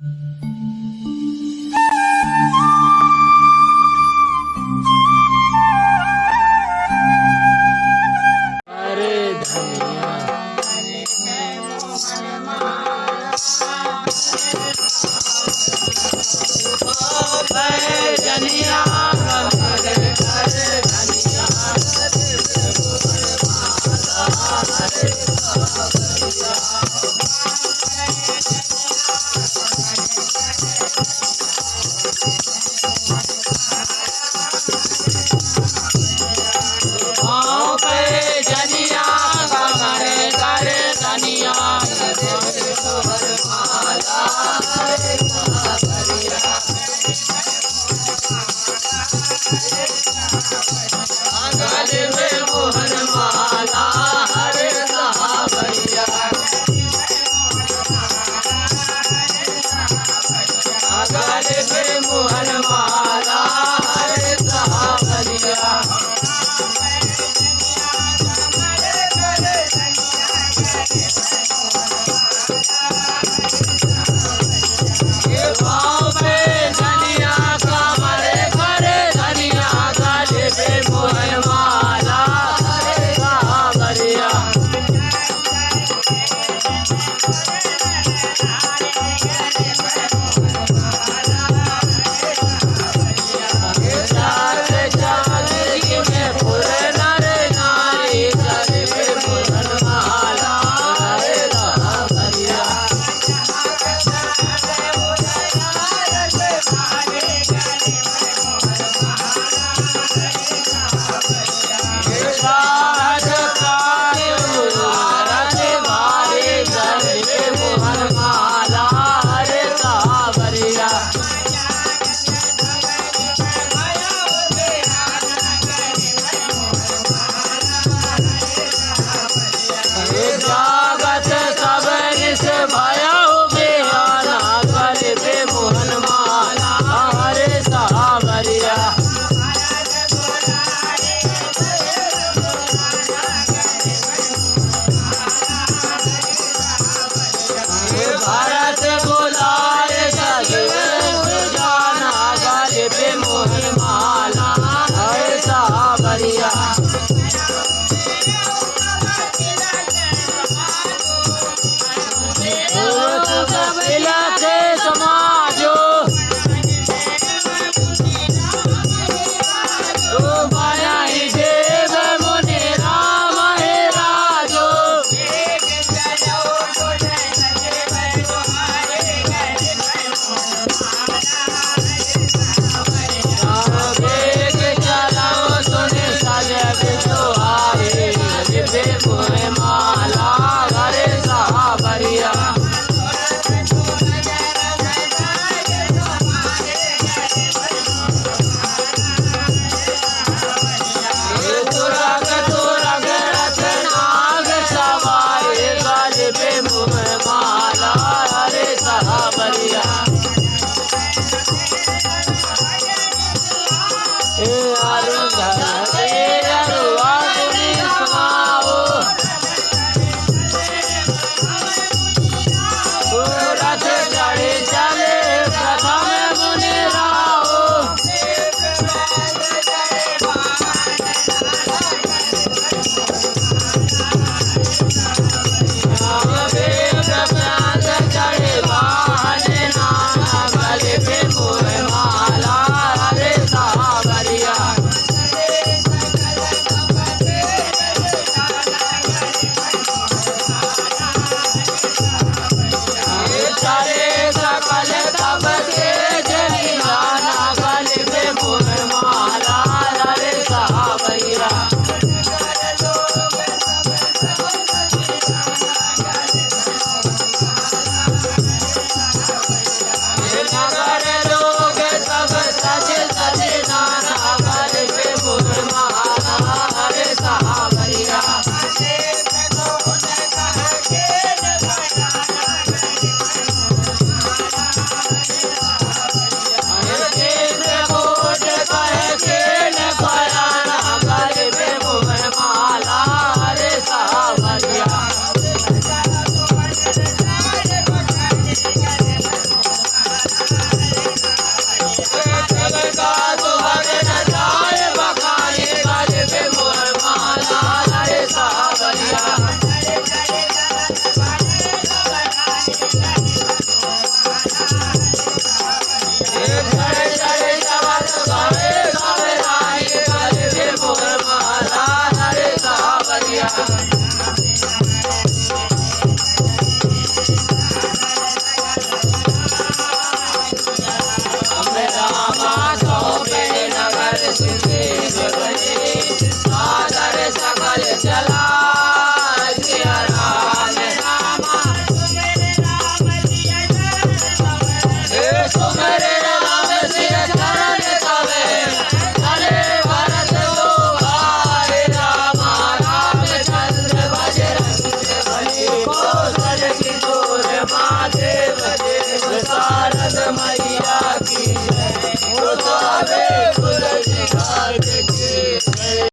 अरे love.